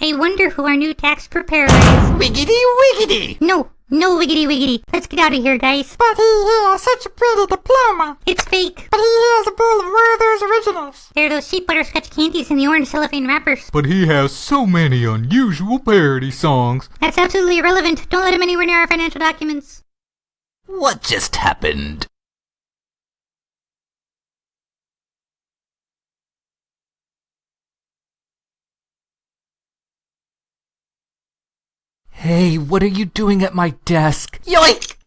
I wonder who our new tax preparer is. Wiggity wiggity! No, no wiggity wiggity. Let's get out of here, guys. But he has such a pretty diploma. It's fake. But he has a bowl of Werther's Originals. There are those sheep butterscotch candies in the orange cellophane wrappers. But he has so many unusual parody songs. That's absolutely irrelevant. Don't let him anywhere near our financial documents. What just happened? Hey, what are you doing at my desk? Yoink!